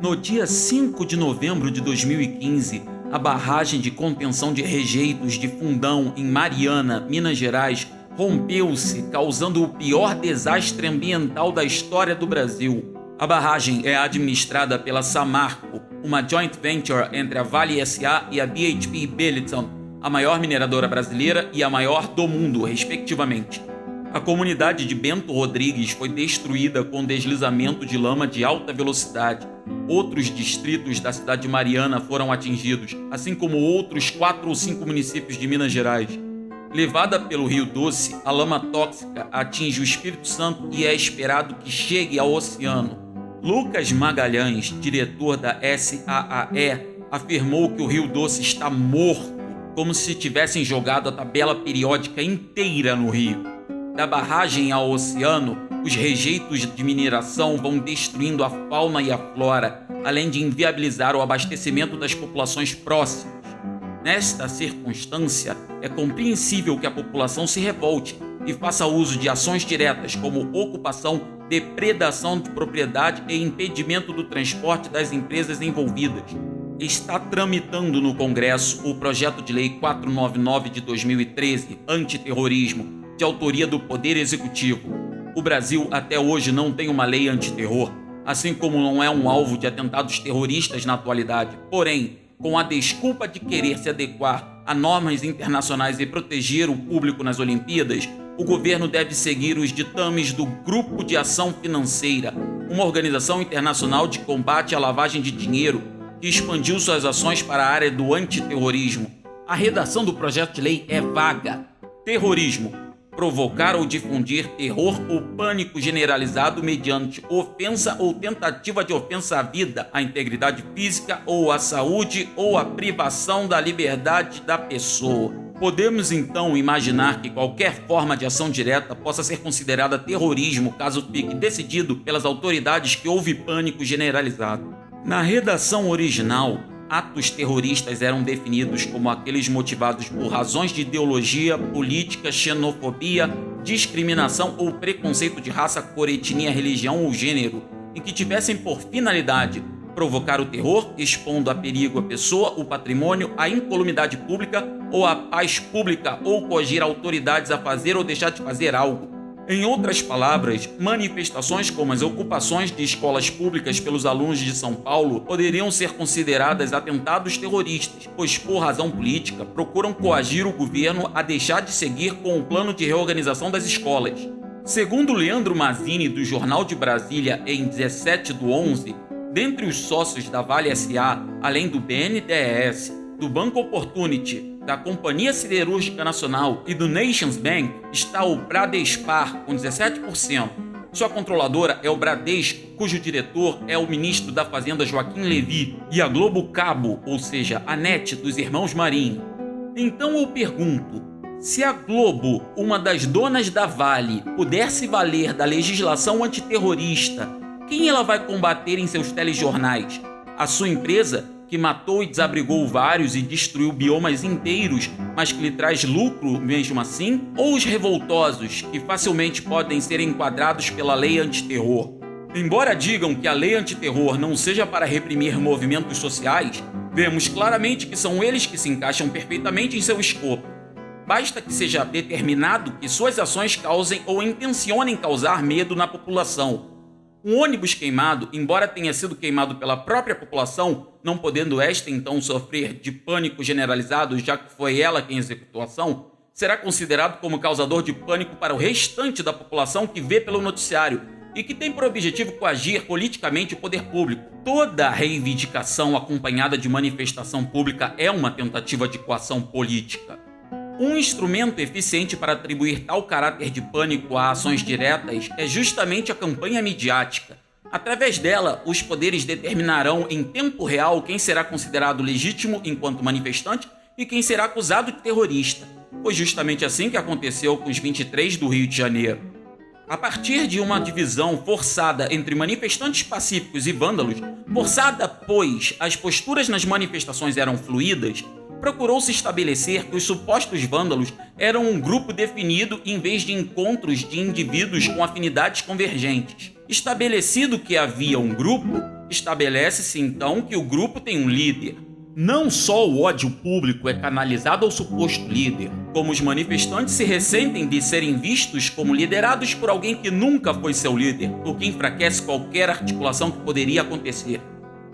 No dia 5 de novembro de 2015, a barragem de contenção de rejeitos de Fundão, em Mariana, Minas Gerais, rompeu-se, causando o pior desastre ambiental da história do Brasil. A barragem é administrada pela Samarco, uma joint venture entre a Vale SA e a BHP Billiton, a maior mineradora brasileira e a maior do mundo, respectivamente. A comunidade de Bento Rodrigues foi destruída com deslizamento de lama de alta velocidade. Outros distritos da cidade de Mariana foram atingidos, assim como outros quatro ou cinco municípios de Minas Gerais. Levada pelo Rio Doce, a lama tóxica atinge o Espírito Santo e é esperado que chegue ao oceano. Lucas Magalhães, diretor da SAAE, afirmou que o Rio Doce está morto, como se tivessem jogado a tabela periódica inteira no rio da barragem ao oceano, os rejeitos de mineração vão destruindo a fauna e a flora, além de inviabilizar o abastecimento das populações próximas. Nesta circunstância, é compreensível que a população se revolte e faça uso de ações diretas como ocupação, depredação de propriedade e impedimento do transporte das empresas envolvidas. Está tramitando no Congresso o projeto de lei 499 de 2013, antiterrorismo, de autoria do Poder Executivo. O Brasil até hoje não tem uma lei antiterror, assim como não é um alvo de atentados terroristas na atualidade. Porém, com a desculpa de querer se adequar a normas internacionais e proteger o público nas Olimpíadas, o governo deve seguir os ditames do Grupo de Ação Financeira, uma organização internacional de combate à lavagem de dinheiro que expandiu suas ações para a área do antiterrorismo. A redação do projeto de lei é vaga. Terrorismo provocar ou difundir terror ou pânico generalizado mediante ofensa ou tentativa de ofensa à vida, à integridade física ou à saúde ou à privação da liberdade da pessoa. Podemos então imaginar que qualquer forma de ação direta possa ser considerada terrorismo caso fique decidido pelas autoridades que houve pânico generalizado. Na redação original, atos terroristas eram definidos como aqueles motivados por razões de ideologia, política, xenofobia, discriminação ou preconceito de raça, cor, etnia, religião ou gênero, e que tivessem por finalidade provocar o terror, expondo a perigo a pessoa, o patrimônio, a incolumidade pública ou a paz pública ou coagir autoridades a fazer ou deixar de fazer algo em outras palavras, manifestações como as ocupações de escolas públicas pelos alunos de São Paulo poderiam ser consideradas atentados terroristas, pois, por razão política, procuram coagir o governo a deixar de seguir com o plano de reorganização das escolas. Segundo Leandro Mazzini, do Jornal de Brasília, em 17 do 11, dentre os sócios da Vale SA, além do BNDES, do Banco Opportunity, da Companhia Siderúrgica Nacional e do Nations Bank está o Bradespar, com 17%. Sua controladora é o Bradesco, cujo diretor é o ministro da Fazenda Joaquim Levy, e a Globo Cabo, ou seja, a NET dos irmãos Marinho. Então eu pergunto: se a Globo, uma das donas da Vale, puder se valer da legislação antiterrorista, quem ela vai combater em seus telejornais? A sua empresa que matou e desabrigou vários e destruiu biomas inteiros, mas que lhe traz lucro mesmo assim? Ou os revoltosos, que facilmente podem ser enquadrados pela lei antiterror? Embora digam que a lei antiterror não seja para reprimir movimentos sociais, vemos claramente que são eles que se encaixam perfeitamente em seu escopo. Basta que seja determinado que suas ações causem ou intencionem causar medo na população, um ônibus queimado, embora tenha sido queimado pela própria população, não podendo esta então sofrer de pânico generalizado, já que foi ela quem executou a ação, será considerado como causador de pânico para o restante da população que vê pelo noticiário e que tem por objetivo coagir politicamente o poder público. Toda reivindicação acompanhada de manifestação pública é uma tentativa de coação política. Um instrumento eficiente para atribuir tal caráter de pânico a ações diretas é justamente a campanha midiática. Através dela, os poderes determinarão em tempo real quem será considerado legítimo enquanto manifestante e quem será acusado de terrorista. Foi justamente assim que aconteceu com os 23 do Rio de Janeiro. A partir de uma divisão forçada entre manifestantes pacíficos e vândalos, forçada pois as posturas nas manifestações eram fluídas, procurou-se estabelecer que os supostos vândalos eram um grupo definido em vez de encontros de indivíduos com afinidades convergentes. Estabelecido que havia um grupo, Estabelece-se então que o grupo tem um líder. Não só o ódio público é canalizado ao suposto líder, como os manifestantes se ressentem de serem vistos como liderados por alguém que nunca foi seu líder, o que enfraquece qualquer articulação que poderia acontecer.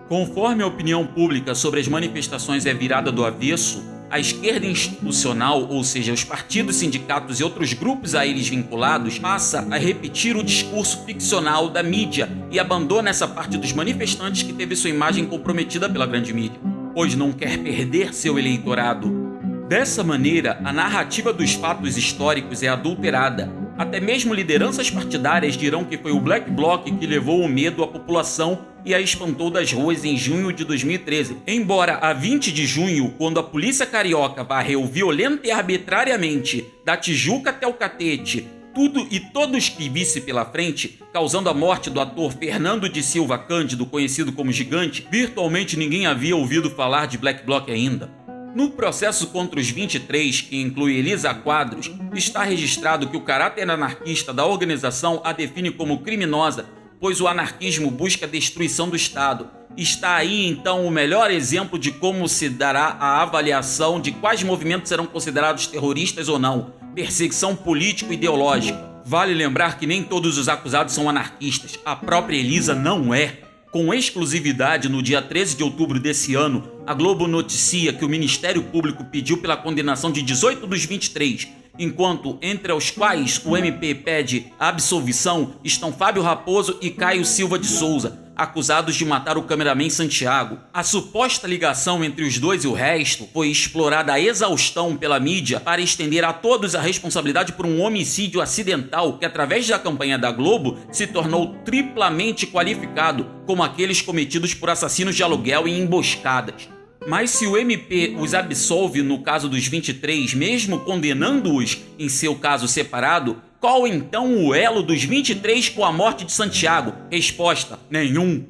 Conforme a opinião pública sobre as manifestações é virada do avesso, a esquerda institucional, ou seja, os partidos, sindicatos e outros grupos a eles vinculados, passa a repetir o discurso ficcional da mídia e abandona essa parte dos manifestantes que teve sua imagem comprometida pela grande mídia, pois não quer perder seu eleitorado. Dessa maneira, a narrativa dos fatos históricos é adulterada. Até mesmo lideranças partidárias dirão que foi o Black Bloc que levou o medo à população e a espantou das ruas em junho de 2013. Embora a 20 de junho, quando a polícia carioca varreu violenta e arbitrariamente da Tijuca até o Catete tudo e todos que visse pela frente, causando a morte do ator Fernando de Silva Cândido, conhecido como Gigante, virtualmente ninguém havia ouvido falar de Black Bloc ainda. No processo contra os 23, que inclui Elisa Quadros, está registrado que o caráter anarquista da organização a define como criminosa pois o anarquismo busca a destruição do Estado. Está aí então o melhor exemplo de como se dará a avaliação de quais movimentos serão considerados terroristas ou não. Perseguição político-ideológica. Vale lembrar que nem todos os acusados são anarquistas. A própria Elisa não é. Com exclusividade, no dia 13 de outubro desse ano, a Globo noticia que o Ministério Público pediu pela condenação de 18 dos 23 enquanto entre os quais o MP pede absolvição estão Fábio Raposo e Caio Silva de Souza, acusados de matar o cameraman Santiago. A suposta ligação entre os dois e o resto foi explorada a exaustão pela mídia para estender a todos a responsabilidade por um homicídio acidental que, através da campanha da Globo, se tornou triplamente qualificado como aqueles cometidos por assassinos de aluguel e emboscadas. Mas se o MP os absolve no caso dos 23, mesmo condenando-os em seu caso separado, qual então o elo dos 23 com a morte de Santiago? Resposta: nenhum.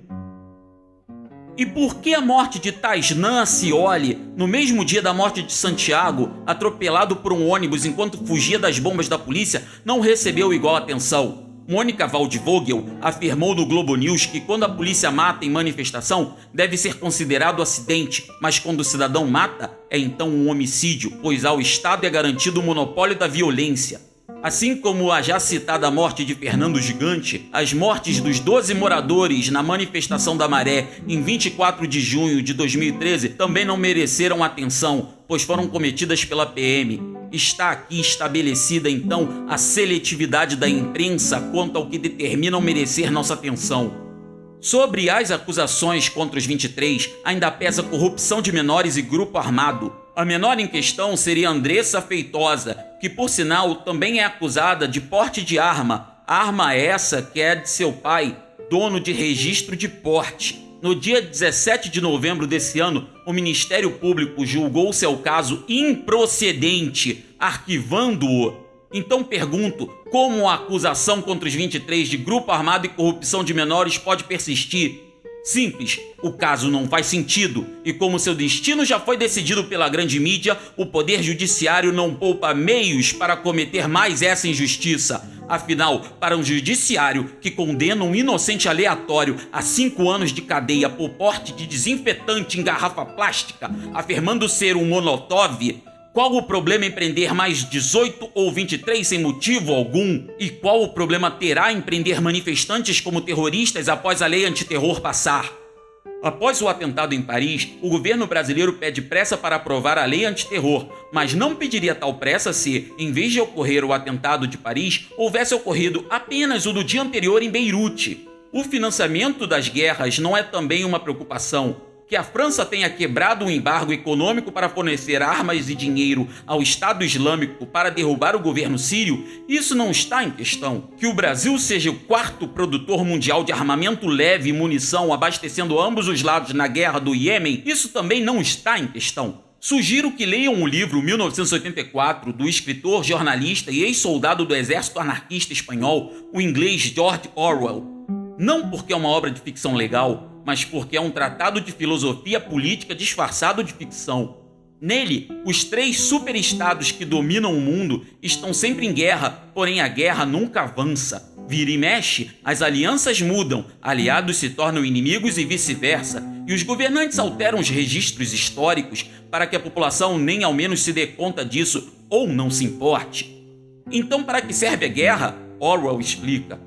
E por que a morte de Taisnan Cioli, no mesmo dia da morte de Santiago, atropelado por um ônibus enquanto fugia das bombas da polícia, não recebeu igual atenção? Mônica Waldvogel afirmou no Globo News que quando a polícia mata em manifestação, deve ser considerado acidente, mas quando o cidadão mata, é então um homicídio, pois ao Estado é garantido o monopólio da violência. Assim como a já citada morte de Fernando Gigante, as mortes dos 12 moradores na manifestação da Maré em 24 de junho de 2013 também não mereceram atenção, pois foram cometidas pela PM. Está aqui estabelecida então a seletividade da imprensa quanto ao que determinam merecer nossa atenção. Sobre as acusações contra os 23, ainda pesa corrupção de menores e grupo armado. A menor em questão seria Andressa Feitosa, que por sinal também é acusada de porte de arma, arma essa que é de seu pai, dono de registro de porte. No dia 17 de novembro desse ano, o Ministério Público julgou seu caso improcedente, arquivando-o. Então pergunto, como a acusação contra os 23 de grupo armado e corrupção de menores pode persistir Simples, o caso não faz sentido e, como seu destino já foi decidido pela grande mídia, o Poder Judiciário não poupa meios para cometer mais essa injustiça. Afinal, para um judiciário que condena um inocente aleatório a cinco anos de cadeia por porte de desinfetante em garrafa plástica, afirmando ser um monotov, qual o problema em prender mais 18 ou 23 sem motivo algum? E qual o problema terá em prender manifestantes como terroristas após a lei antiterror passar? Após o atentado em Paris, o governo brasileiro pede pressa para aprovar a lei antiterror, mas não pediria tal pressa se, em vez de ocorrer o atentado de Paris, houvesse ocorrido apenas o do dia anterior em Beirute. O financiamento das guerras não é também uma preocupação, que a França tenha quebrado um embargo econômico para fornecer armas e dinheiro ao Estado Islâmico para derrubar o governo sírio, isso não está em questão. Que o Brasil seja o quarto produtor mundial de armamento leve e munição, abastecendo ambos os lados na guerra do Iêmen, isso também não está em questão. Sugiro que leiam o livro 1984 do escritor, jornalista e ex-soldado do exército anarquista espanhol, o inglês George Orwell. Não porque é uma obra de ficção legal, mas porque é um tratado de filosofia política disfarçado de ficção. Nele, os três superestados que dominam o mundo estão sempre em guerra, porém a guerra nunca avança. Vira e mexe, as alianças mudam, aliados se tornam inimigos e vice-versa, e os governantes alteram os registros históricos para que a população nem ao menos se dê conta disso ou não se importe. Então, para que serve a guerra? Orwell explica.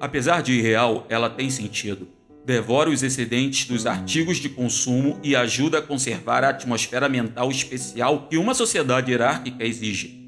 Apesar de irreal, ela tem sentido. Devora os excedentes dos artigos de consumo e ajuda a conservar a atmosfera mental especial que uma sociedade hierárquica exige.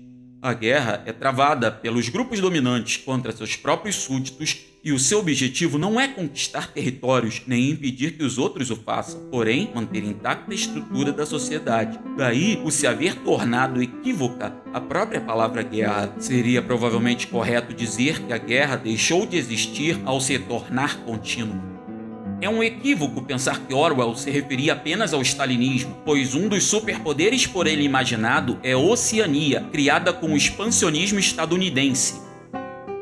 A guerra é travada pelos grupos dominantes contra seus próprios súditos e o seu objetivo não é conquistar territórios nem impedir que os outros o façam, porém manter intacta a estrutura da sociedade. Daí o se haver tornado equívoca a própria palavra guerra. Seria provavelmente correto dizer que a guerra deixou de existir ao se tornar contínua. É um equívoco pensar que Orwell se referia apenas ao stalinismo, pois um dos superpoderes por ele imaginado é Oceania, criada com o expansionismo estadunidense.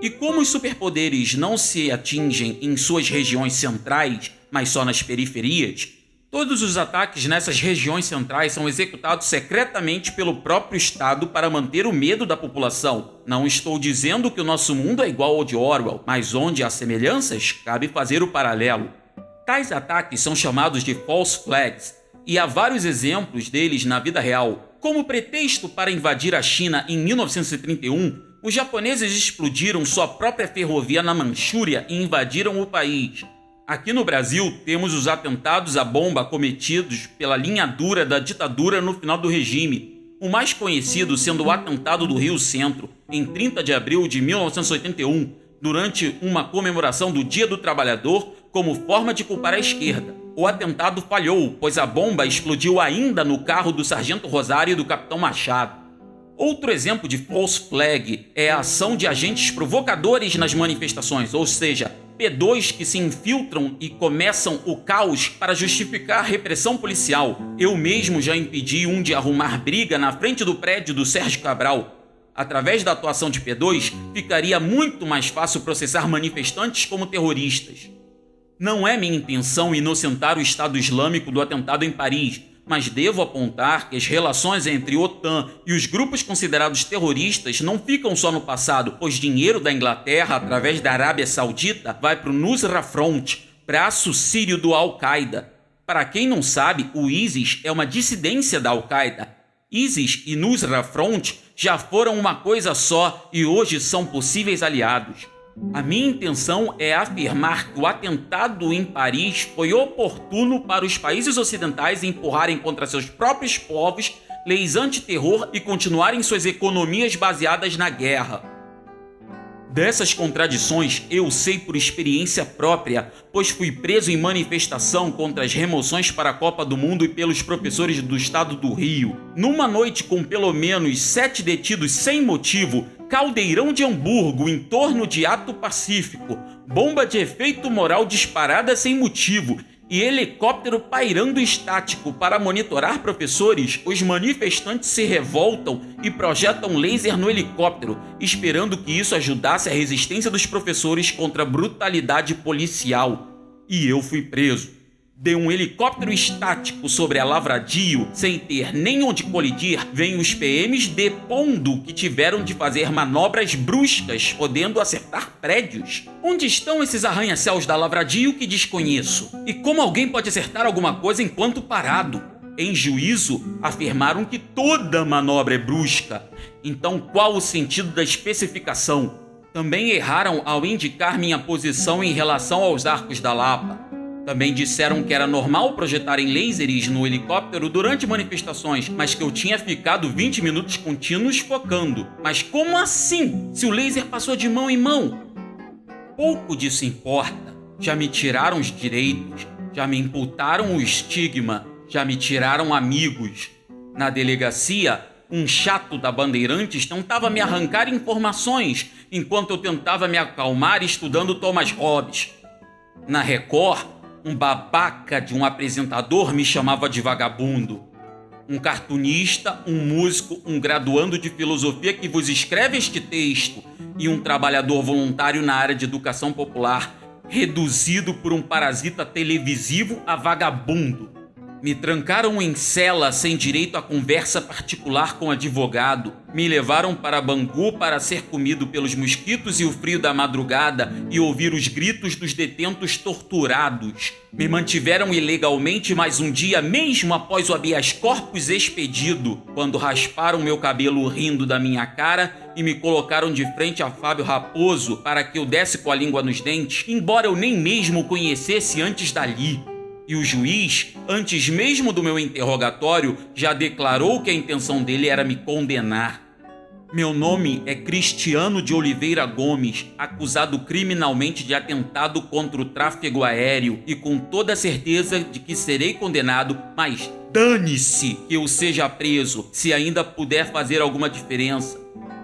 E como os superpoderes não se atingem em suas regiões centrais, mas só nas periferias, todos os ataques nessas regiões centrais são executados secretamente pelo próprio Estado para manter o medo da população. Não estou dizendo que o nosso mundo é igual ao de Orwell, mas onde há semelhanças, cabe fazer o paralelo. Tais ataques são chamados de false flags e há vários exemplos deles na vida real. Como pretexto para invadir a China em 1931, os japoneses explodiram sua própria ferrovia na Manchúria e invadiram o país. Aqui no Brasil, temos os atentados à bomba cometidos pela linha dura da ditadura no final do regime, o mais conhecido sendo o atentado do Rio Centro, em 30 de abril de 1981, durante uma comemoração do Dia do Trabalhador como forma de culpar a esquerda. O atentado falhou, pois a bomba explodiu ainda no carro do Sargento Rosário e do Capitão Machado. Outro exemplo de false flag é a ação de agentes provocadores nas manifestações, ou seja, P2 que se infiltram e começam o caos para justificar a repressão policial. Eu mesmo já impedi um de arrumar briga na frente do prédio do Sérgio Cabral. Através da atuação de P2, ficaria muito mais fácil processar manifestantes como terroristas. Não é minha intenção inocentar o Estado Islâmico do atentado em Paris, mas devo apontar que as relações entre OTAN e os grupos considerados terroristas não ficam só no passado, pois dinheiro da Inglaterra através da Arábia Saudita vai para o Nusra Front, braço sírio do Al-Qaeda. Para quem não sabe, o ISIS é uma dissidência da Al-Qaeda. ISIS e Nusra Front já foram uma coisa só e hoje são possíveis aliados. A minha intenção é afirmar que o atentado em Paris foi oportuno para os países ocidentais empurrarem contra seus próprios povos leis anti-terror e continuarem suas economias baseadas na guerra. Dessas contradições eu sei por experiência própria, pois fui preso em manifestação contra as remoções para a Copa do Mundo e pelos professores do estado do Rio. Numa noite com pelo menos sete detidos sem motivo, caldeirão de Hamburgo em torno de ato pacífico, bomba de efeito moral disparada sem motivo e helicóptero pairando estático para monitorar professores, os manifestantes se revoltam e projetam laser no helicóptero, esperando que isso ajudasse a resistência dos professores contra a brutalidade policial. E eu fui preso de um helicóptero estático sobre a Lavradio, sem ter nem onde colidir, vem os PMs depondo que tiveram de fazer manobras bruscas, podendo acertar prédios. Onde estão esses arranha-céus da Lavradio que desconheço? E como alguém pode acertar alguma coisa enquanto parado? Em juízo, afirmaram que toda manobra é brusca. Então, qual o sentido da especificação? Também erraram ao indicar minha posição em relação aos arcos da Lapa. Também disseram que era normal projetarem lasers no helicóptero durante manifestações, mas que eu tinha ficado 20 minutos contínuos focando. Mas como assim? Se o laser passou de mão em mão? Pouco disso importa. Já me tiraram os direitos, já me imputaram o estigma, já me tiraram amigos. Na delegacia, um chato da Bandeirantes tentava me arrancar informações enquanto eu tentava me acalmar estudando Thomas Hobbes. Na Record, um babaca de um apresentador me chamava de vagabundo. Um cartunista, um músico, um graduando de filosofia que vos escreve este texto e um trabalhador voluntário na área de educação popular, reduzido por um parasita televisivo a vagabundo. Me trancaram em cela sem direito a conversa particular com advogado. Me levaram para Bangu para ser comido pelos mosquitos e o frio da madrugada e ouvir os gritos dos detentos torturados. Me mantiveram ilegalmente mais um dia, mesmo após o habeas corpus expedido, quando rasparam meu cabelo rindo da minha cara e me colocaram de frente a Fábio Raposo para que eu desse com a língua nos dentes, embora eu nem mesmo o conhecesse antes dali. E o juiz, antes mesmo do meu interrogatório, já declarou que a intenção dele era me condenar. Meu nome é Cristiano de Oliveira Gomes, acusado criminalmente de atentado contra o tráfego aéreo e com toda certeza de que serei condenado, mas dane-se que eu seja preso, se ainda puder fazer alguma diferença.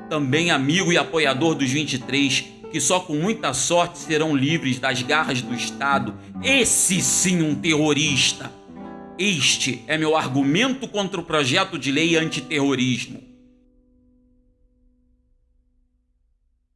Também amigo e apoiador dos 23, que só com muita sorte serão livres das garras do Estado. Esse sim um terrorista. Este é meu argumento contra o projeto de lei antiterrorismo.